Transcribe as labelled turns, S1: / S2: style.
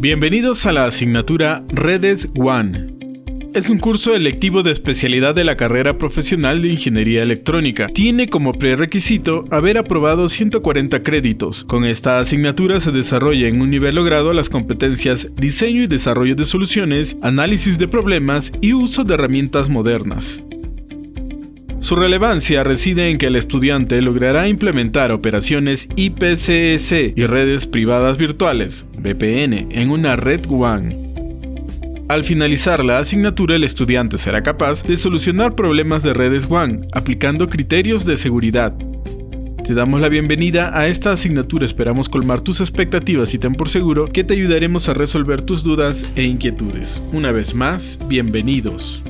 S1: Bienvenidos a la asignatura Redes One. Es un curso electivo de especialidad de la carrera profesional de Ingeniería Electrónica. Tiene como prerequisito haber aprobado 140 créditos. Con esta asignatura se desarrolla en un nivel logrado las competencias diseño y desarrollo de soluciones, análisis de problemas y uso de herramientas modernas. Su relevancia reside en que el estudiante logrará implementar operaciones IPCS y redes privadas virtuales, VPN, en una red WAN. Al finalizar la asignatura, el estudiante será capaz de solucionar problemas de redes WAN aplicando criterios de seguridad. Te damos la bienvenida a esta asignatura, esperamos colmar tus expectativas y ten por seguro que te ayudaremos a resolver tus dudas e inquietudes. Una vez más, bienvenidos.